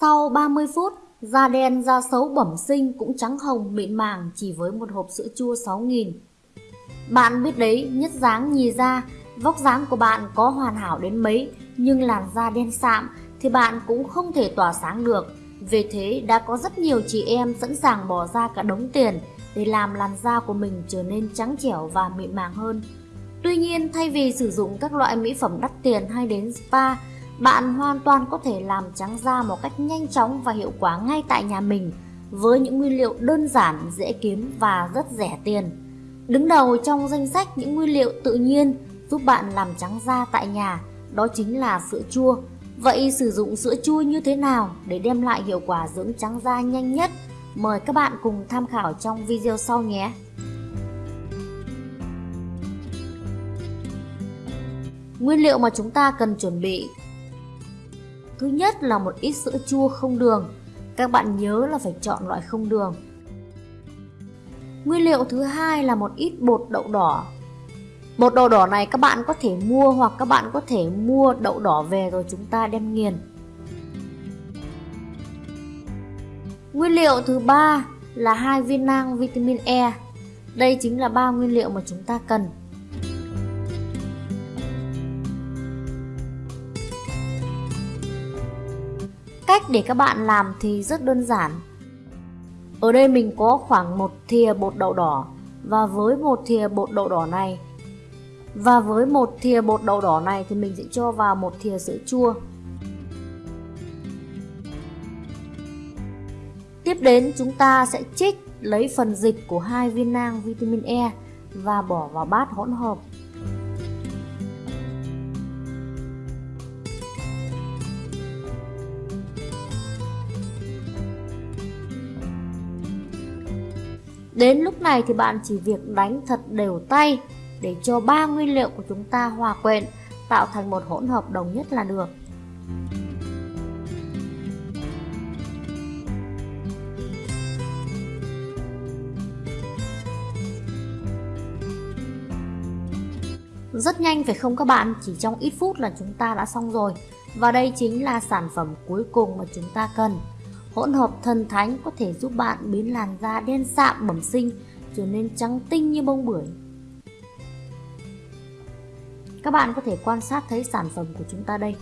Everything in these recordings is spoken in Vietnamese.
sau 30 phút, Da đen, da xấu bẩm sinh cũng trắng hồng mịn màng chỉ với một hộp sữa chua 6.000. Bạn biết đấy, nhất dáng nhì da, vóc dáng của bạn có hoàn hảo đến mấy nhưng làn da đen sạm thì bạn cũng không thể tỏa sáng được. Vì thế đã có rất nhiều chị em sẵn sàng bỏ ra cả đống tiền để làm làn da của mình trở nên trắng trẻo và mịn màng hơn. Tuy nhiên thay vì sử dụng các loại mỹ phẩm đắt tiền hay đến spa, bạn hoàn toàn có thể làm trắng da một cách nhanh chóng và hiệu quả ngay tại nhà mình với những nguyên liệu đơn giản, dễ kiếm và rất rẻ tiền. Đứng đầu trong danh sách những nguyên liệu tự nhiên giúp bạn làm trắng da tại nhà đó chính là sữa chua. Vậy sử dụng sữa chua như thế nào để đem lại hiệu quả dưỡng trắng da nhanh nhất? Mời các bạn cùng tham khảo trong video sau nhé! Nguyên liệu mà chúng ta cần chuẩn bị Thứ nhất là một ít sữa chua không đường. Các bạn nhớ là phải chọn loại không đường. Nguyên liệu thứ hai là một ít bột đậu đỏ. Bột đậu đỏ này các bạn có thể mua hoặc các bạn có thể mua đậu đỏ về rồi chúng ta đem nghiền. Nguyên liệu thứ ba là hai viên nang vitamin E. Đây chính là ba nguyên liệu mà chúng ta cần. Cách để các bạn làm thì rất đơn giản. Ở đây mình có khoảng một thìa bột đậu đỏ và với một thìa bột đậu đỏ này, và với một thìa bột đậu đỏ này thì mình sẽ cho vào một thìa sữa chua. Tiếp đến chúng ta sẽ trích lấy phần dịch của hai viên nang vitamin E và bỏ vào bát hỗn hợp. Đến lúc này thì bạn chỉ việc đánh thật đều tay để cho ba nguyên liệu của chúng ta hòa quyện tạo thành một hỗn hợp đồng nhất là được. Rất nhanh phải không các bạn, chỉ trong ít phút là chúng ta đã xong rồi. Và đây chính là sản phẩm cuối cùng mà chúng ta cần. Hỗn hợp thần thánh có thể giúp bạn biến làn da đen sạm bẩm sinh, trở nên trắng tinh như bông bưởi. Các bạn có thể quan sát thấy sản phẩm của chúng ta đây.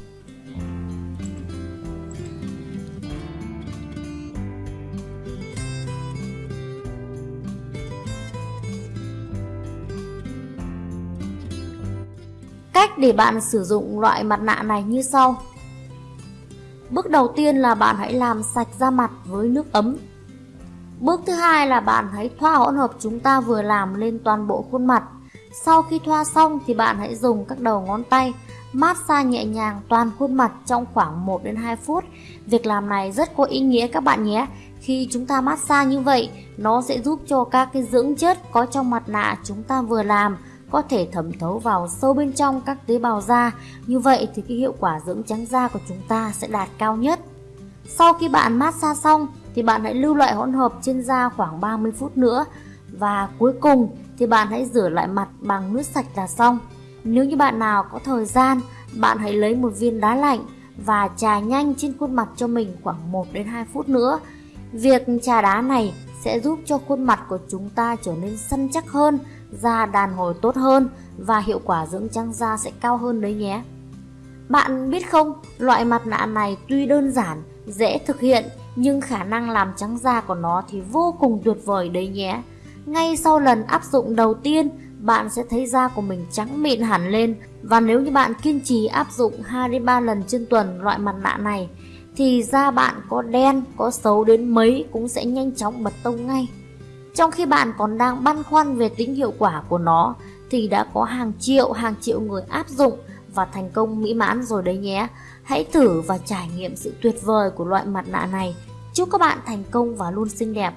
Cách để bạn sử dụng loại mặt nạ này như sau. Bước đầu tiên là bạn hãy làm sạch da mặt với nước ấm. Bước thứ hai là bạn hãy thoa hỗn hợp chúng ta vừa làm lên toàn bộ khuôn mặt. Sau khi thoa xong thì bạn hãy dùng các đầu ngón tay massage nhẹ nhàng toàn khuôn mặt trong khoảng 1 đến 2 phút. Việc làm này rất có ý nghĩa các bạn nhé. Khi chúng ta massage như vậy, nó sẽ giúp cho các cái dưỡng chất có trong mặt nạ chúng ta vừa làm có thể thẩm thấu vào sâu bên trong các tế bào da. Như vậy thì cái hiệu quả dưỡng trắng da của chúng ta sẽ đạt cao nhất. Sau khi bạn massage xong thì bạn hãy lưu loại hỗn hợp trên da khoảng 30 phút nữa. Và cuối cùng thì bạn hãy rửa lại mặt bằng nước sạch là xong. Nếu như bạn nào có thời gian, bạn hãy lấy một viên đá lạnh và trà nhanh trên khuôn mặt cho mình khoảng 1 đến 2 phút nữa. Việc trà đá này sẽ giúp cho khuôn mặt của chúng ta trở nên săn chắc hơn da đàn hồi tốt hơn và hiệu quả dưỡng trắng da sẽ cao hơn đấy nhé. Bạn biết không, loại mặt nạ này tuy đơn giản, dễ thực hiện nhưng khả năng làm trắng da của nó thì vô cùng tuyệt vời đấy nhé. Ngay sau lần áp dụng đầu tiên, bạn sẽ thấy da của mình trắng mịn hẳn lên và nếu như bạn kiên trì áp dụng 2 đến 3 lần trên tuần loại mặt nạ này thì da bạn có đen, có xấu đến mấy cũng sẽ nhanh chóng bật tông ngay. Trong khi bạn còn đang băn khoăn về tính hiệu quả của nó thì đã có hàng triệu hàng triệu người áp dụng và thành công mỹ mãn rồi đấy nhé. Hãy thử và trải nghiệm sự tuyệt vời của loại mặt nạ này. Chúc các bạn thành công và luôn xinh đẹp.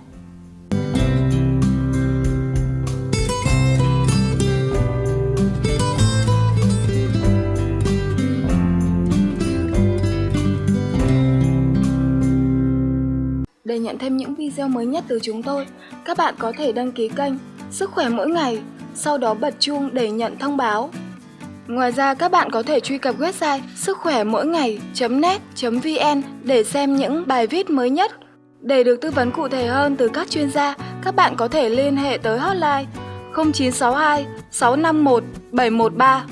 Nhận thêm những video mới nhất từ chúng tôi, các bạn có thể đăng ký kênh Sức khỏe mỗi ngày, sau đó bật chuông để nhận thông báo. Ngoài ra các bạn có thể truy cập website sức khỏe mỗi ngày.net.vn để xem những bài viết mới nhất. Để được tư vấn cụ thể hơn từ các chuyên gia, các bạn có thể liên hệ tới hotline 0962 651 713